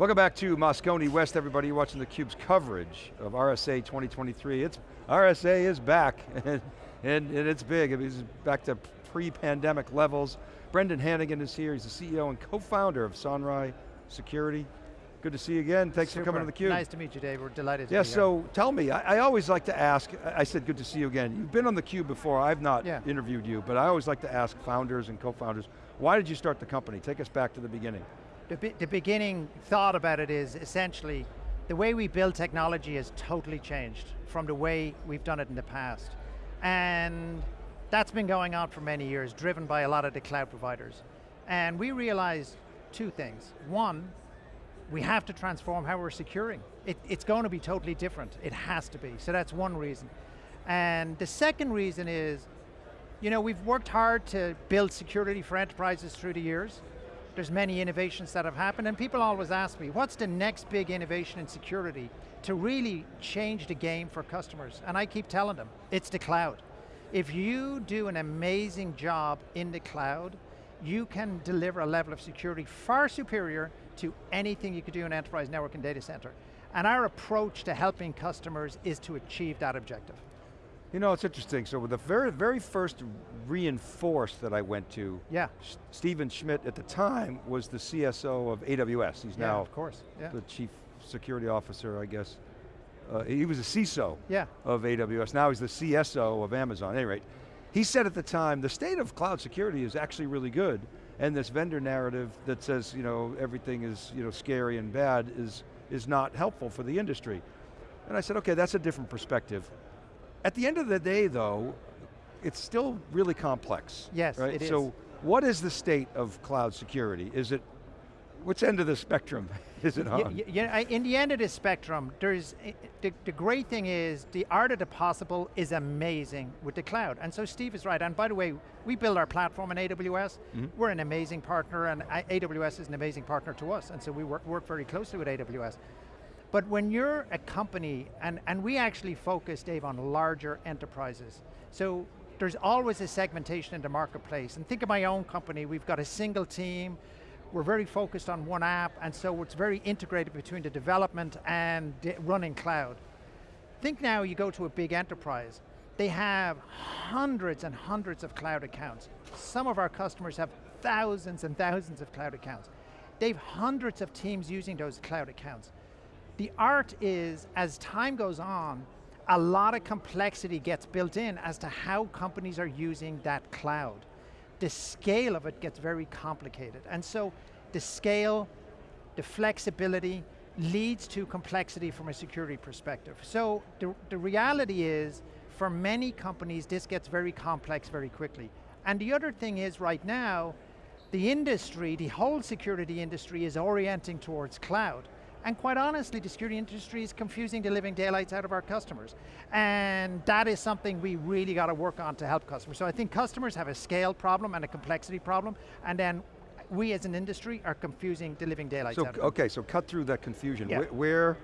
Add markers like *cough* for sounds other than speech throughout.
Welcome back to Moscone West, everybody. You're watching theCUBE's coverage of RSA 2023. It's, RSA is back, *laughs* and, and, and it's big. It's back to pre-pandemic levels. Brendan Hannigan is here. He's the CEO and co-founder of Sonrai Security. Good to see you again. Thanks Super. for coming to theCUBE. Nice to meet you, Dave. We're delighted to yeah, so tell me, I, I, always like to ask, I said good to see you again. You've been on theCUBE before, I've not yeah. interviewed you, but I always like to ask founders and co-founders, why did you start the company? Take us back to the beginning. The, the beginning thought about it is essentially, the way we build technology has totally changed from the way we've done it in the past. And that's been going on for many years, driven by a lot of the cloud providers. And we realized two things. One, we have to transform how we're securing. It, it's going to be totally different. It has to be. So that's one reason. And the second reason is, you know, we've worked hard to build security for enterprises through the years. There's many innovations that have happened, and people always ask me, what's the next big innovation in security to really change the game for customers? And I keep telling them, it's the cloud. If you do an amazing job in the cloud, you can deliver a level of security far superior to anything you could do in enterprise network and data center. And our approach to helping customers is to achieve that objective. You know, it's interesting. So the very, very first reinforce that I went to, yeah. Stephen Schmidt at the time was the CSO of AWS. He's yeah, now of course. Yeah. the chief security officer, I guess. Uh, he was a CISO yeah. of AWS. Now he's the CSO of Amazon. At any rate, he said at the time, the state of cloud security is actually really good, and this vendor narrative that says, you know, everything is, you know, scary and bad is, is not helpful for the industry. And I said, okay, that's a different perspective. At the end of the day though, it's still really complex. Yes, right? it is. So what is the state of cloud security? Is it, which end of the spectrum *laughs* is it on? Yeah, in the end of the spectrum, there's, the, the great thing is, the art of the possible is amazing with the cloud. And so Steve is right, and by the way, we build our platform in AWS. Mm -hmm. We're an amazing partner, and AWS is an amazing partner to us, and so we work, work very closely with AWS. But when you're a company, and, and we actually focus, Dave, on larger enterprises. So there's always a segmentation in the marketplace. And think of my own company, we've got a single team, we're very focused on one app, and so it's very integrated between the development and running cloud. Think now you go to a big enterprise, they have hundreds and hundreds of cloud accounts. Some of our customers have thousands and thousands of cloud accounts. They've hundreds of teams using those cloud accounts. The art is, as time goes on, a lot of complexity gets built in as to how companies are using that cloud. The scale of it gets very complicated. And so the scale, the flexibility, leads to complexity from a security perspective. So the, the reality is, for many companies, this gets very complex very quickly. And the other thing is right now, the industry, the whole security industry is orienting towards cloud. And quite honestly, the security industry is confusing the living daylights out of our customers. And that is something we really got to work on to help customers. So I think customers have a scale problem and a complexity problem, and then we as an industry are confusing the living daylights so, out of Okay, so cut through that confusion. Yeah. Where,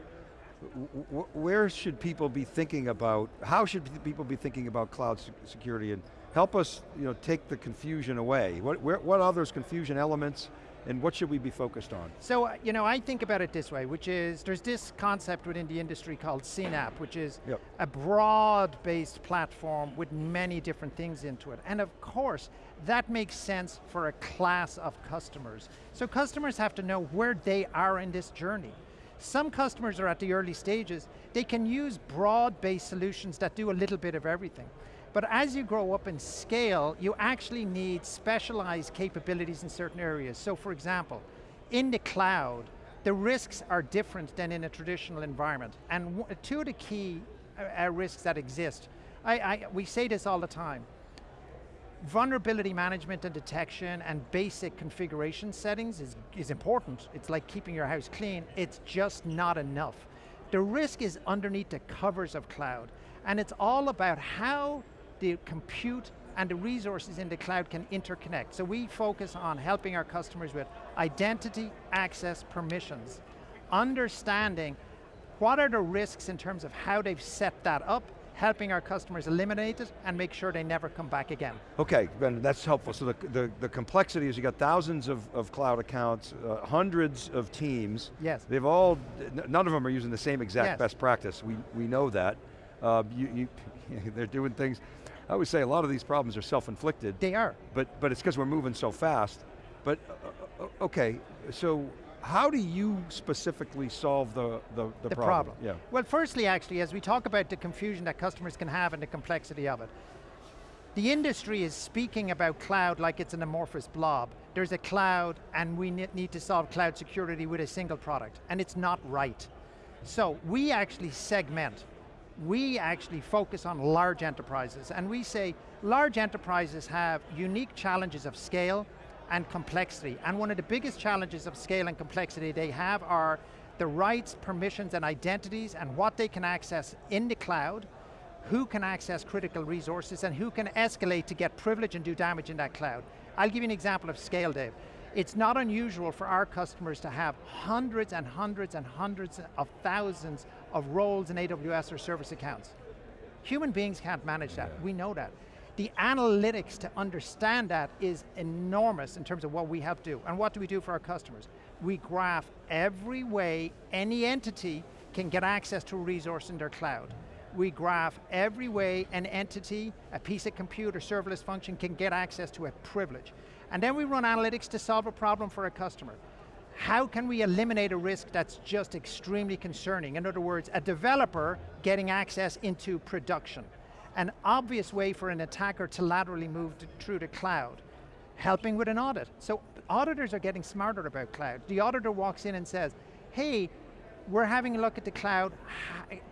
where should people be thinking about, how should people be thinking about cloud security and help us you know, take the confusion away? What, where, what are those confusion elements and what should we be focused on? So, uh, you know, I think about it this way, which is, there's this concept within the industry called CNAPP, which is yep. a broad-based platform with many different things into it. And of course, that makes sense for a class of customers. So customers have to know where they are in this journey. Some customers are at the early stages, they can use broad-based solutions that do a little bit of everything. But as you grow up in scale, you actually need specialized capabilities in certain areas. So for example, in the cloud, the risks are different than in a traditional environment. And two of the key uh, uh, risks that exist, I, I, we say this all the time, vulnerability management and detection and basic configuration settings is, is important. It's like keeping your house clean. It's just not enough. The risk is underneath the covers of cloud. And it's all about how the compute and the resources in the cloud can interconnect. So we focus on helping our customers with identity, access, permissions, understanding what are the risks in terms of how they've set that up, helping our customers eliminate it and make sure they never come back again. Okay, Ben, that's helpful. So the, the, the complexity is you got thousands of, of cloud accounts, uh, hundreds of teams. Yes. They've all, none of them are using the same exact Yes. best practice. We, we know that. Uh, you, you, *laughs* they're doing things, I always say a lot of these problems are self-inflicted, They are. but, but it's because we're moving so fast. But, uh, uh, okay, so how do you specifically solve the, the, the, the problem? problem. Yeah. Well, firstly, actually, as we talk about the confusion that customers can have and the complexity of it, the industry is speaking about cloud like it's an amorphous blob. There's a cloud and we need to solve cloud security with a single product, and it's not right. So we actually segment. We actually focus on large enterprises, and we say large enterprises have unique challenges of scale and complexity, and one of the biggest challenges of scale and complexity they have are the rights, permissions, and identities, and what they can access in the cloud, who can access critical resources and who can escalate to get privilege and do damage in that cloud. I'll give you an example of scale, Dave. It's not unusual for our customers to have hundreds and hundreds and hundreds of thousands of roles in AWS or service accounts. Human beings can't manage that, we know that. The analytics to understand that is enormous in terms of what we have to do. And what do we do for our customers? We graph every way any entity can get access to a resource in their cloud. We graph every way an entity, a piece of compute or serverless function can get access to a privilege. And then we run analytics to solve a problem for a customer. How can we eliminate a risk that's just extremely concerning? In other words, a developer getting access into production. An obvious way for an attacker to laterally move to, through the cloud. Helping with an audit. So auditors are getting smarter about cloud. The auditor walks in and says, hey, we're having a look at the cloud,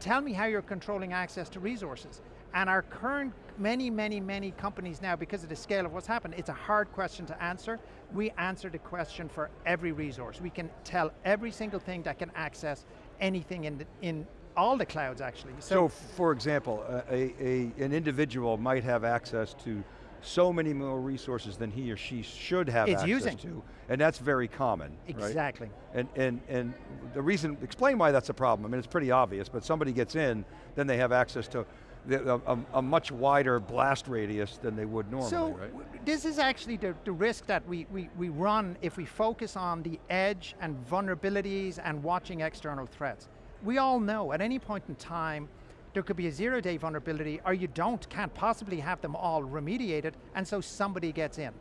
tell me how you're controlling access to resources. And our current, many, many, many companies now, because of the scale of what's happened, it's a hard question to answer. We answer the question for every resource. We can tell every single thing that can access anything in, the, in all the clouds actually. So, for example, a, a, an individual might have access to so many more resources than he or she should have access using. to, and that's very common, right? Exactly. And, and, and the reason, explain why that's a problem. I mean, it's pretty obvious, but somebody gets in, then they have access to the, a, a, much wider blast radius than they would normally, so, right? this is actually the, the risk that we, we, we run if we focus on the edge and vulnerabilities and watching external threats. We all know at any point in time, there could be a zero day vulnerability or you don't, can't possibly have them all remediated and so somebody gets in.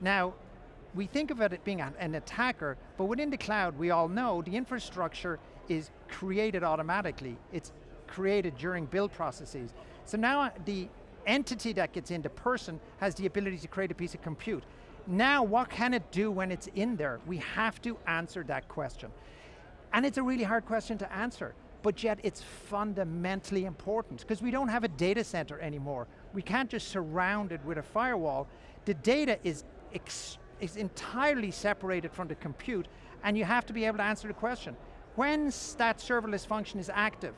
Now, we think of it as being an, an attacker, but within the cloud, we all know the infrastructure is created automatically. It's created during build processes. So now uh, the entity that gets into person, has the ability to create a piece of compute. Now, what can it do when it's in there? We have to answer that question. And it's a really hard question to answer, but yet it's fundamentally important because we don't have a data center anymore. We can't just surround it with a firewall. The data is, is entirely separated from the compute and you have to be able to answer the question. When that serverless function is active,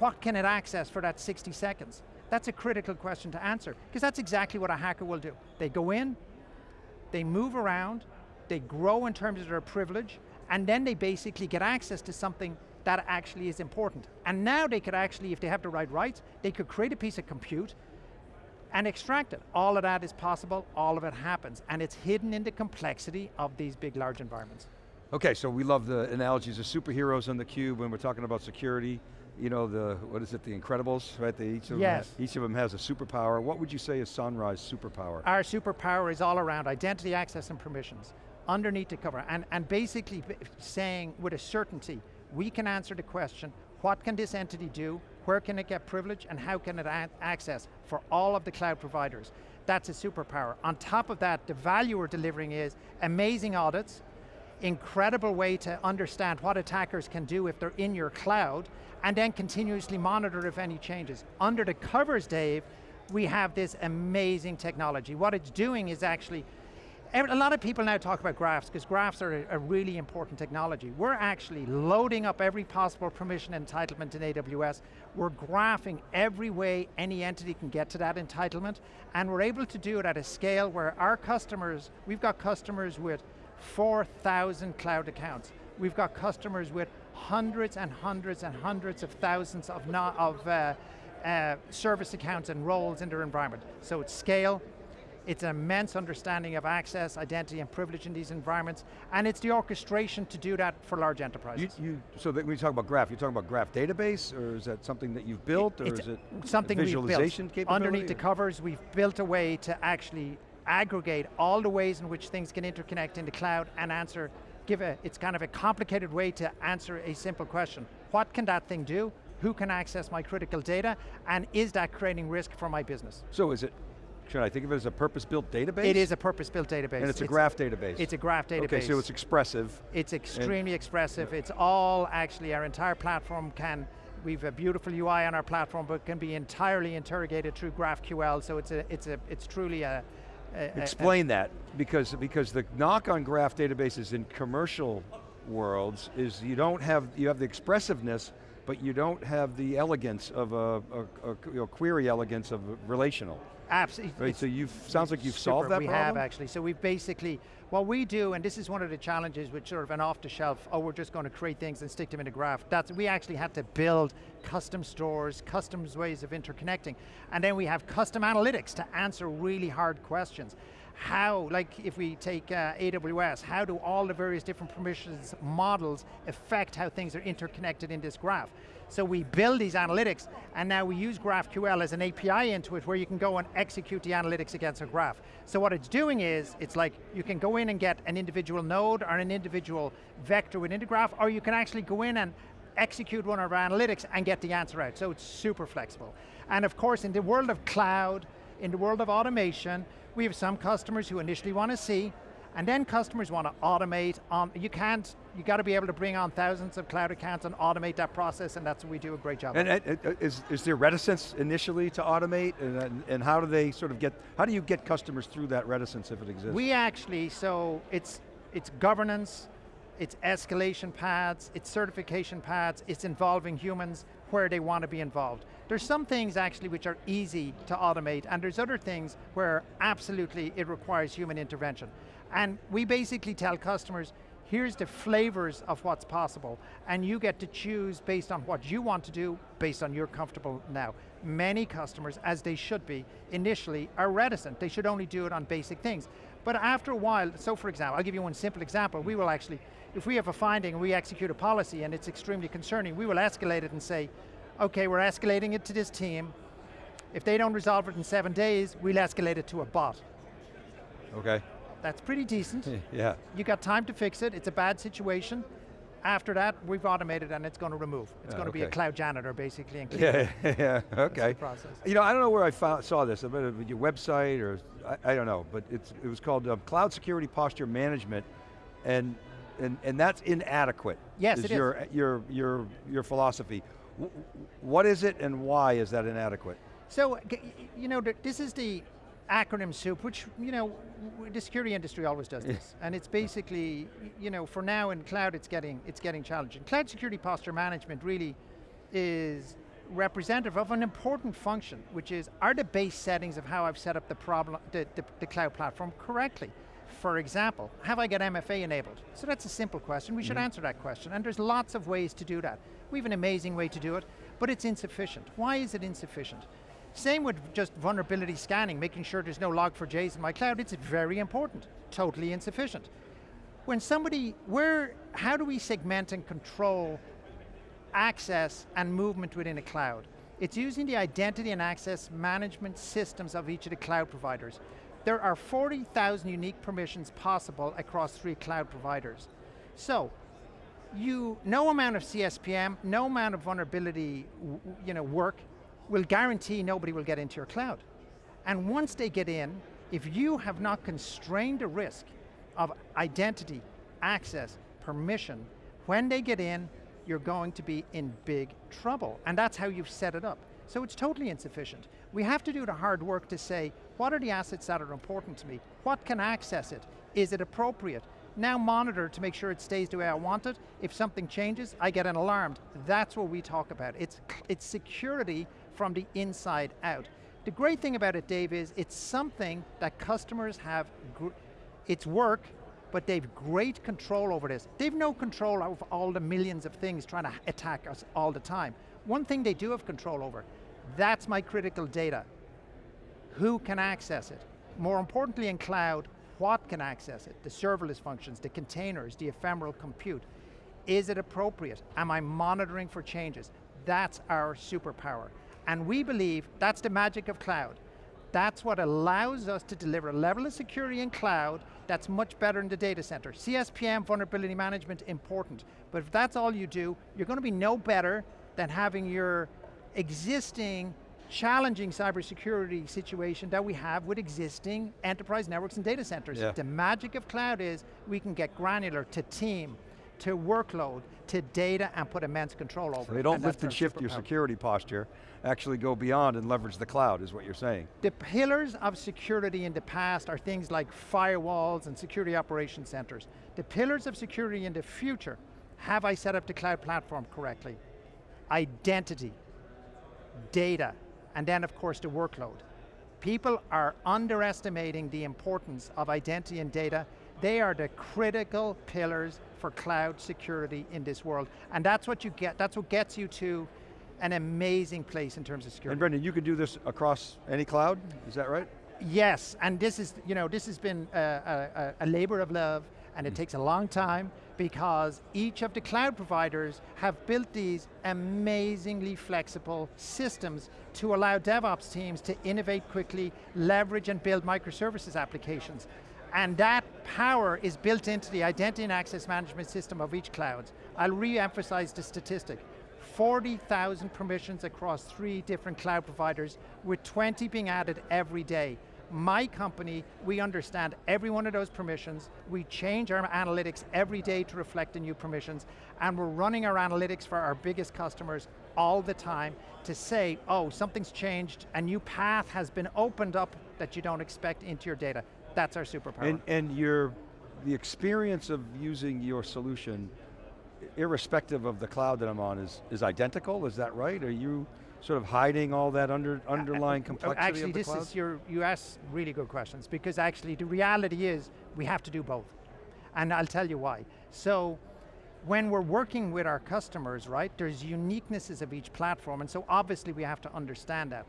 what can it access for that 60 seconds? That's a critical question to answer, because that's exactly what a hacker will do. They go in, they move around, they grow in terms of their privilege, and then they basically get access to something that actually is important. And now they could actually, if they have the right rights, they could create a piece of compute and extract it. All of that is possible, all of it happens, and it's hidden in the complexity of these big, large environments. Okay, so we love the analogies of superheroes on the cube when we're talking about security. You know, the, what is it, the Incredibles, right? They, each, of Yes. them, each of them has a superpower. What would you say is Sonrai's superpower? Our superpower is all around identity, access, and permissions, underneath the cover, and, and basically saying with a certainty, we can answer the question, what can this entity do, where can it get privilege, and how can it access for all of the cloud providers. That's a superpower. On top of that, the value we're delivering is amazing audits, incredible way to understand what attackers can do if they're in your cloud, and then continuously monitor if any changes. Under the covers, Dave, we have this amazing technology. What it's doing is actually, a lot of people now talk about graphs, because graphs are a, really important technology. We're actually loading up every possible permission entitlement in AWS. We're graphing every way any entity can get to that entitlement, and we're able to do it at a scale where our customers, we've got customers with 4,000 cloud accounts. We've got customers with hundreds and hundreds and hundreds of thousands of, no, of uh, uh, service accounts and roles in their environment. So it's scale, it's an immense understanding of access, identity, and privilege in these environments, and it's the orchestration to do that for large enterprises. You, you, so that when you talk about graph, you're talking about graph database, or is that something that you've built, or is it something visualization we've built. Underneath the covers, we've built a way to actually aggregate all the ways in which things can interconnect in the cloud and answer, give a, it's kind of a complicated way to answer a simple question. What can that thing do? Who can access my critical data? And is that creating risk for my business? So is it, should I think of it as a purpose-built database? It is a purpose-built database. And it's a graph database? It's a graph database. Okay, so it's expressive. It's extremely expressive. It's all actually, our entire platform can, we've a beautiful UI on our platform, but can be entirely interrogated through GraphQL, so it's, a, it's, a, it's truly a- Explain that, because, because the knock on graph databases in commercial worlds is you don't have, you have the expressiveness, but you don't have the elegance of a, a, a you know, query elegance of relational. Absolutely. Right, so you've, sounds like you've Super, solved that we problem? have actually. So we've basically, what we do, and this is one of the challenges with sort of an off the shelf, oh we're just going to create things and stick them in a graph. That's, we actually had to build custom stores, custom ways of interconnecting. And then we have custom analytics to answer really hard questions. How, like if we take uh, AWS, how do all the various different permissions models affect how things are interconnected in this graph? So we build these analytics, and now we use GraphQL as an API into it where you can go and execute the analytics against a graph. So what it's doing is, it's like you can go in and get an individual node or an individual vector within the graph, or you can actually go in and execute one of our analytics and get the answer out. So it's super flexible. And of course, in the world of cloud, in the world of automation, we have some customers who initially want to see, and then customers want to automate on, you can't, you got to be able to bring on thousands of cloud accounts and automate that process, and that's what we do a great job And of. uh, is, is there reticence initially to automate, and, and- and how do they sort of get, how do you get customers through that reticence if it exists? We actually, so it's, it's governance, it's escalation paths, it's certification paths, it's involving humans where they want to be involved. There's some things actually which are easy to automate, and there's other things where absolutely it requires human intervention. And we basically tell customers, here's the flavors of what's possible, and you get to choose based on what you want to do, based on you're comfortable now. Many customers, as they should be, initially are reticent. They should only do it on basic things. But after a while, so for example, I'll give you one simple example. We will actually, if we have a finding and we execute a policy and it's extremely concerning, we will escalate it and say, okay, we're escalating it to this team. If they don't resolve it in seven days, we'll escalate it to a bot. Okay, That's pretty decent. *laughs* yeah. You got time to fix it, it's a bad situation. After that, we've automated and it's going to remove. It's going to be a cloud janitor basically and clean *laughs* Yeah, *laughs* yeah, okay. process. You know, I don't know where I found, saw this, about it, your website or, I, I don't know, but it's, it was called uh, Cloud Security Posture Management, and, and, and that's inadequate. Yes, is it is. your, Your, your, your philosophy. What is it and why is that inadequate? So, you know, this is the acronym soup, which, you know, the security industry always does this. *laughs* and it's basically, you know, for now in cloud it's getting, it's getting challenging. Cloud security posture management really is representative of an important function, which is, are the base settings of how I've set up the, problem, the, the, the cloud platform correctly? For example, have I got MFA enabled? So that's a simple question, we should mm-hmm. answer that question, and there's lots of ways to do that. We have an amazing way to do it, but it's insufficient. Why is it insufficient? Same with just vulnerability scanning, making sure there's no log4js in my cloud, it's very important, totally insufficient. When somebody, where, how do we segment and control access and movement within a cloud. It's using the identity and access management systems of each of the cloud providers. There are 40,000 unique permissions possible across three cloud providers. So, you, no amount of CSPM, no amount of vulnerability you know, work will guarantee nobody will get into your cloud. And once they get in, if you have not constrained the risk of identity, access, permission, when they get in, you're going to be in big trouble. And that's how you've set it up. So it's totally insufficient. We have to do the hard work to say, what are the assets that are important to me? What can access it? Is it appropriate? Now monitor to make sure it stays the way I want it. If something changes, I get an alarm. That's what we talk about. It's, it's security from the inside out. The great thing about it, Dave, is it's something that customers have, it's work, but they've great control over this. They've no control over all the millions of things trying to attack us all the time. One thing they do have control over, That's my critical data. Who can access it? More importantly in cloud, what can access it? The serverless functions, the containers, the ephemeral compute. Is it appropriate? Am I monitoring for changes? That's our superpower. And we believe that's the magic of cloud. That's what allows us to deliver a level of security in cloud that's much better in the data center. CSPM, vulnerability management, important. But if that's all you do, you're going to be no better than having your existing challenging cybersecurity situation that we have with existing enterprise networks and data centers. Yeah. The magic of cloud is we can get granular to team, to workload, to data, and put immense control over So they don't and lift and shift your security posture, actually go beyond and leverage the cloud is what you're saying. The pillars of security in the past are things like firewalls and security operation centers. The pillars of security in the future, have I set up the cloud platform correctly? Identity, data, and then of course the workload. People are underestimating the importance of identity and data. They are the critical pillars for cloud security in this world. And that's what you get, that's what gets you to an amazing place in terms of security. And Brendan, you can do this across any cloud, is that right? Yes, and this is, you know, this has been a, a, a labor of love and it mm. takes a long time because each of the cloud providers have built these amazingly flexible systems to allow DevOps teams to innovate quickly, leverage and build microservices applications. And that power is built into the identity and access management system of each cloud. I'll re-emphasize the statistic. 40,000 permissions across three different cloud providers, with 20 being added every day. My company, we understand every one of those permissions, we change our analytics every day to reflect the new permissions, and we're running our analytics for our biggest customers all the time to say, oh, something's changed, a new path has been opened up that you don't expect into your data. That's our superpower. And, and your, the experience of using your solution, irrespective of the cloud that I'm on, is, is identical, is that right? Are you sort of hiding all that under, uh, uh, underlying uh, complexity Actually, of the this cloud? is your, you ask really good questions because actually the reality is we have to do both. And I'll tell you why. So, when we're working with our customers, right, there's uniquenesses of each platform, and so obviously we have to understand that.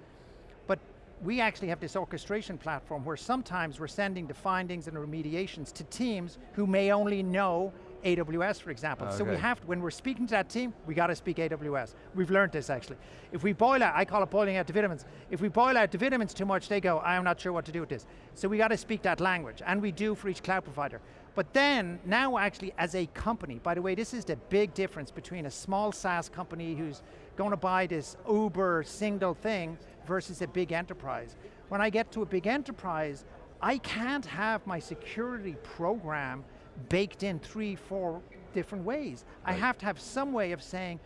But we actually have this orchestration platform where sometimes we're sending the findings and remediations to teams who may only know AWS, for example. So we Okay. have, when we're speaking to that team, we got to speak AWS. We've learned this actually. If we boil out, I call it boiling out the vitamins. If we boil out the vitamins too much, they go, I'm not sure what to do with this. So we got to speak that language, and we do for each cloud provider. But then, now actually as a company, by the way, this is the big difference between a small SaaS company who's going to buy this Uber single thing versus a big enterprise. When I get to a big enterprise, I can't have my security program baked in three, four different ways. I have to have some way of saying,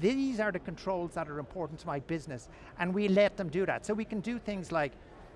these are the controls that are important to my business, and we let them do that. So we can do things like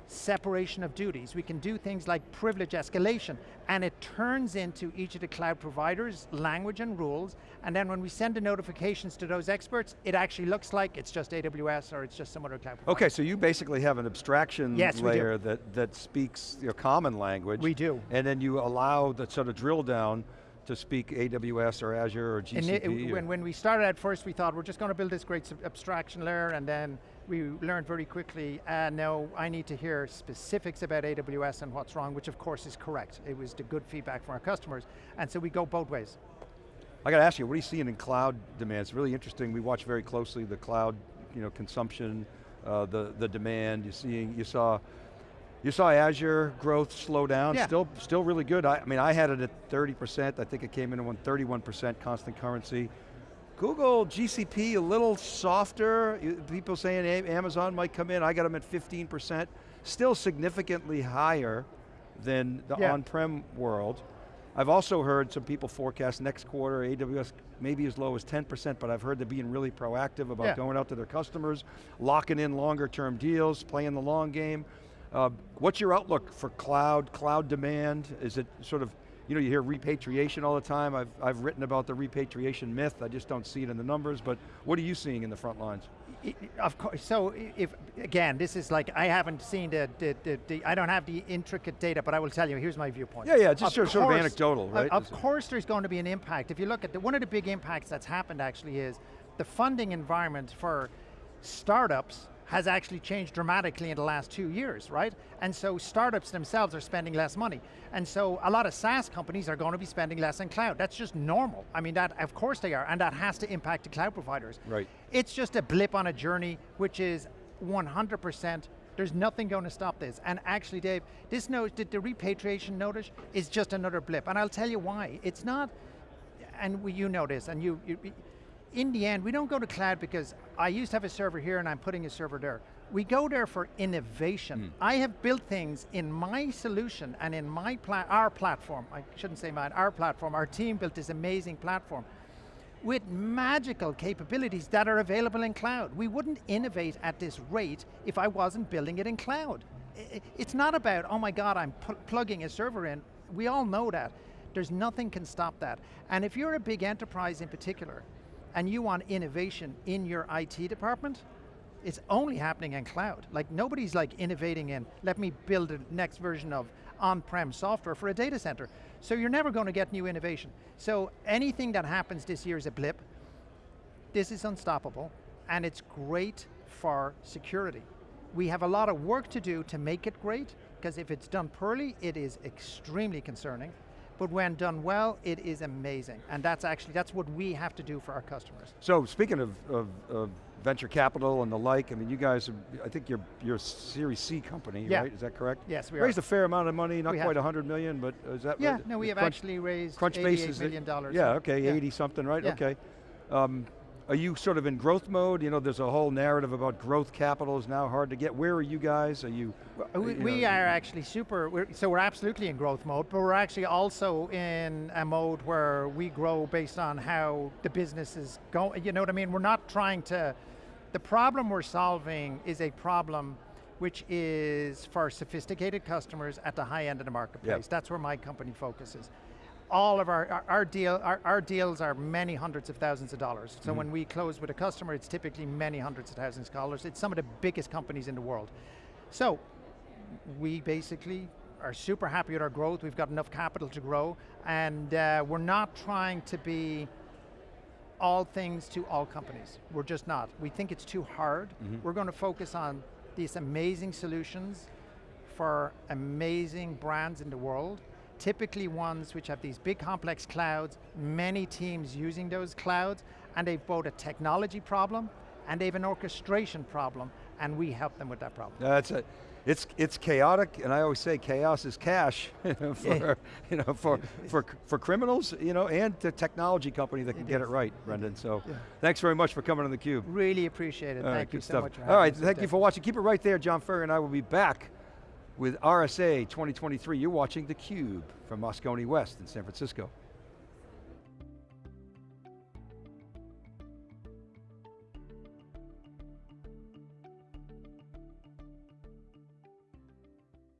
separation of duties, we can do things like privilege escalation, and it turns into each of the cloud providers' language and rules, and then when we send the notifications to those experts, it actually looks like it's just AWS or it's just some other cloud provider. Okay, so you basically have an abstraction Yes, layer that, that speaks your common language. We do. And then you allow the sort of drill down to speak AWS or Azure or GCP. And it- or- when, when we started at first, we thought we're just going to build this great abstraction layer, and then we learned very quickly, uh, no, I need to hear specifics about AWS and what's wrong, which of course is correct. It was the good feedback from our customers, and so we go both ways. I got to ask you, what are you seeing in cloud demand? It's really interesting. We watch very closely the cloud, you know, consumption, uh, the the demand. You seeing, you saw, you saw Azure growth slow down. Yeah. Still, still really good. I, I mean, I had it at 30%. I think it came in at 31% constant currency. Google, GCP, a little softer. People saying Amazon might come in. I got them at 15%. Still significantly higher than the Yeah. on-prem world. I've also heard some people forecast next quarter AWS maybe as low as 10%, but I've heard they're being really proactive about Yeah. going out to their customers, locking in longer term deals, playing the long game. Uh, what's your outlook for cloud, cloud demand? Is it sort of, you know, you hear repatriation all the time. I've, I've written about the repatriation myth. I just don't see it in the numbers, but what are you seeing in the front lines? I- I- Of course, so if, again, this is like, I haven't seen the, the, the, the- I don't have the intricate data, but I will tell you, here's my viewpoint. Yeah, yeah, just sort of- sort of anecdotal, of- right? Of it- course there's going to be an impact. If you look at, the, one of the big impacts that's happened actually is the funding environment for startups has actually changed dramatically in the last two years, right? And so startups themselves are spending less money. And so a lot of SaaS companies are going to be spending less in cloud. That's just normal. I mean, that of course they are, and that has to impact the cloud providers. Right. It's just a blip on a journey, which is 100%, there's nothing going to stop this. And actually, Dave, this note, the, the repatriation notice is just another blip. And I'll tell you why. It's not, and we, you know this, and you, you, in the end, we don't go to cloud because I used to have a server here and I'm putting a server there. We go there for innovation. Hmm. I have built things in my solution and in my pla our platform, I shouldn't say mine, our platform, our team built this amazing platform with magical capabilities that are available in cloud. We wouldn't innovate at this rate if I wasn't building it in cloud. It's not about, oh my God, I'm pl plugging a server in. We all know that. There's nothing can stop that. And if you're a big enterprise in particular, and you want innovation in your IT department, it's only happening in cloud. Like nobody's like innovating in, let me build the next version of on-prem software for a data center. So you're never going to get new innovation. So anything that happens this year is a blip. This is unstoppable, and it's great for security. We have a lot of work to do to make it great, because if it's done poorly, it is extremely concerning. But when done well, it is amazing. And that's actually, that's what we have to do for our customers. So speaking of, of, of venture capital and the like, I mean, you guys, are, I think you're, you're a Series C company, Yeah. right? Is that correct? Yes, we Raised are. a fair amount of money, not We quite have. a 100 million, but is that Yeah, right? no, we have Crunch- actually raised Crunchbase 88 is million dollars. Yeah, okay, Yeah. 80 something, right? Yeah. Okay. Um, are you sort of in growth mode? You know, there's a whole narrative about growth capital is now hard to get. Where are you guys? Are you? We, you we are actually super, we're, so we're absolutely in growth mode, but we're actually also in a mode where we grow based on how the business is going, you know what I mean? We're not trying to, the problem we're solving is a problem which is for sophisticated customers at the high end of the marketplace. That's where my company focuses. All of our, our, our deal, our, our deals are many hundreds of thousands of dollars. So when we close with a customer, it's typically many hundreds of thousands of dollars. It's some of the biggest companies in the world. So we basically are super happy with our growth. We've got enough capital to grow, and uh, we're not trying to be all things to all companies. We're just not. We think it's too hard. We're going to focus on these amazing solutions for amazing brands in the world, typically ones which have these big complex clouds, many teams using those clouds, and they've both a technology problem and they have an orchestration problem, and we help them with that problem. That's it. It's it's chaotic, and I always say chaos is cash *laughs* for you know for *laughs* for for criminals, you know, and the technology company that can It get it right, Brendan. So, Yeah. thanks very much for coming on the cube. Really appreciate it. All right, Thank you good so stuff. much. All right, thank you for watching. Keep it right there. John Furrier and I will be back with RSA 2023. You're watching theCUBE from Moscone West in San Francisco.